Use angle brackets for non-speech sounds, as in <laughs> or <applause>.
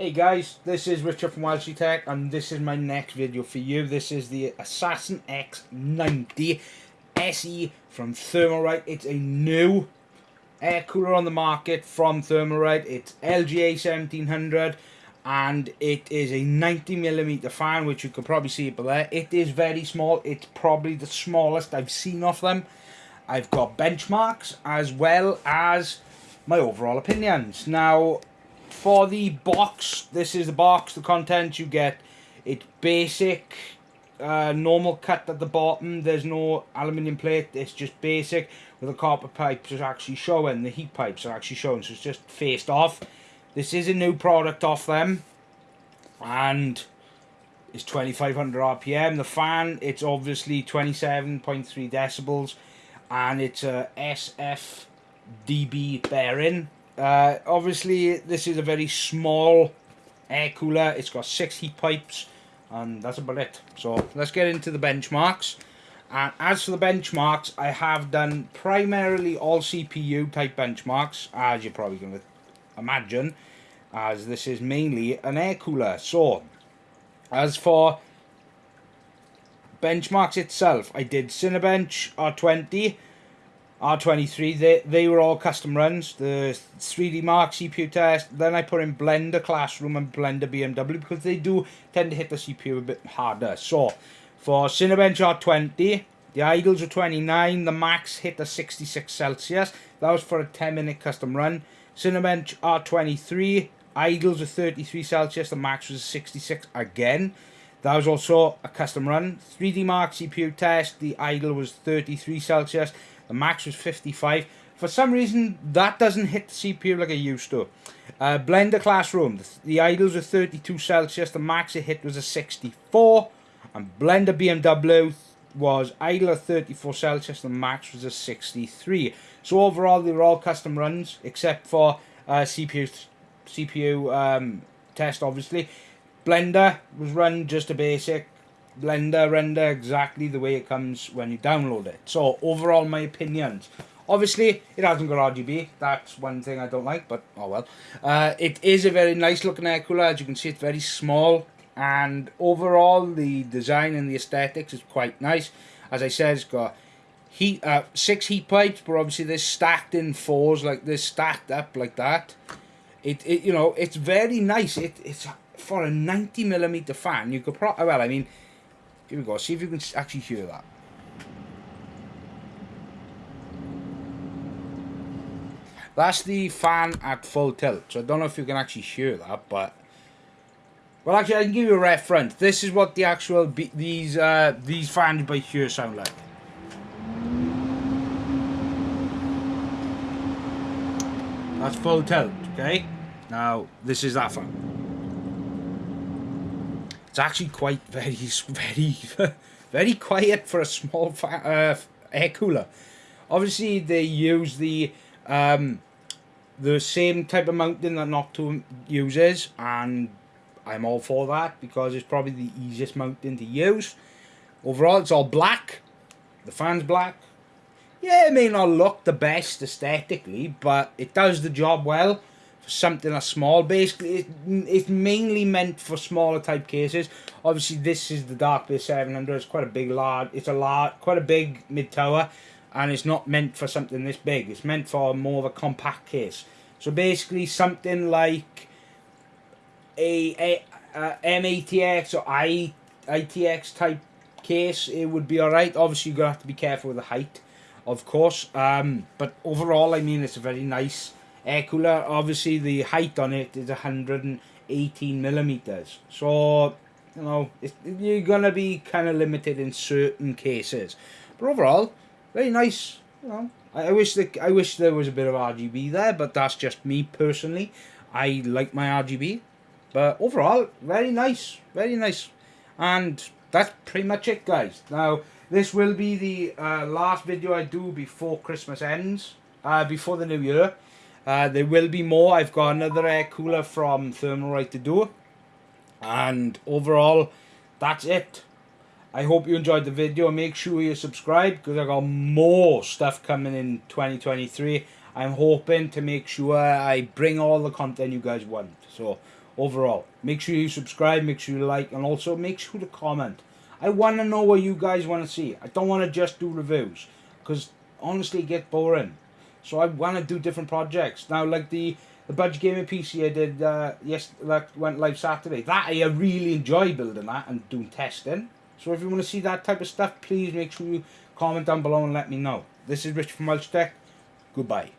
Hey guys, this is Richard from Welshie Tech and this is my next video for you. This is the Assassin X90 SE from Thermalright. It's a new air cooler on the market from Thermalright. It's LGA 1700 and it is a 90mm fan which you can probably see up there. It is very small. It's probably the smallest I've seen of them. I've got benchmarks as well as my overall opinions. Now, for the box, this is the box, the content you get. It's basic, uh, normal cut at the bottom. There's no aluminium plate. It's just basic with the copper pipes are actually showing. The heat pipes are actually showing. So it's just faced off. This is a new product off them. And it's 2500 RPM. The fan, it's obviously 27.3 decibels. And it's a SFDB bearing. Uh, obviously, this is a very small air cooler. It's got six heat pipes, and that's about it. So let's get into the benchmarks. And as for the benchmarks, I have done primarily all CPU type benchmarks, as you're probably going to imagine, as this is mainly an air cooler. So, as for benchmarks itself, I did Cinebench R20, R23, they, they were all custom runs. The 3D Mark CPU test. Then I put in Blender Classroom and Blender BMW because they do tend to hit the CPU a bit harder. So, for Cinebench R20, the idles were 29. The max hit the 66 Celsius. That was for a 10 minute custom run. Cinebench R23, idles were 33 Celsius. The max was 66 again. That was also a custom run. 3D Mark CPU test. The idle was 33 Celsius. The max was 55. For some reason, that doesn't hit the CPU like it used to. Uh, Blender Classroom, the, the idles are 32 Celsius, the max it hit was a 64. And Blender BMW was idle at 34 Celsius, the max was a 63. So overall, they were all custom runs, except for uh, CPU, CPU um, test, obviously. Blender was run just a basic Blender render exactly the way it comes when you download it. So overall my opinions. Obviously it hasn't got RGB. That's one thing I don't like but oh well. Uh, it is a very nice looking air cooler. As you can see it's very small and overall the design and the aesthetics is quite nice. As I said it's got heat uh, six heat pipes but obviously they're stacked in fours like they're stacked up like that. It, it you know it's very nice. It, it's for a 90 millimeter fan you could pro well I mean here we go. See if you can actually hear that. That's the fan at full tilt. So I don't know if you can actually hear that, but... Well, actually, I can give you a reference. This is what the actual... these uh, these fans by here sound like. That's full tilt, okay? Now, this is that fan. It's actually quite very, <laughs> very, very quiet for a small uh, air cooler. Obviously, they use the um, the same type of mounting that Noctua uses, and I'm all for that because it's probably the easiest mounting to use. Overall, it's all black. The fan's black. Yeah, it may not look the best aesthetically, but it does the job well something as small. Basically, it, it's mainly meant for smaller type cases. Obviously, this is the Dark Base 700. It's quite a big, large. It's a large, quite a big mid tower, and it's not meant for something this big. It's meant for more of a compact case. So basically, something like a, a, a M-ATX or I ITX type case, it would be alright. Obviously, you're to have to be careful with the height, of course. Um, but overall, I mean, it's a very nice air cooler. Obviously the height on it is 118 millimeters. So you know you're gonna be kind of limited in certain cases. But overall very nice you know. I, I wish that I wish there was a bit of RGB there but that's just me personally. I like my RGB but overall very nice very nice. And that's pretty much it guys. Now this will be the uh, last video I do before Christmas ends uh, before the new year uh, there will be more. I've got another air cooler from Thermalright to do. And overall, that's it. I hope you enjoyed the video. Make sure you subscribe because I got more stuff coming in 2023. I'm hoping to make sure I bring all the content you guys want. So, overall. Make sure you subscribe, make sure you like, and also make sure to comment. I want to know what you guys want to see. I don't want to just do reviews because honestly, get boring. So I want to do different projects now, like the the budget gaming PC I did uh, yes that went live Saturday. That I really enjoy building that and doing testing. So if you want to see that type of stuff, please make sure you comment down below and let me know. This is Rich from Welch Tech. Goodbye.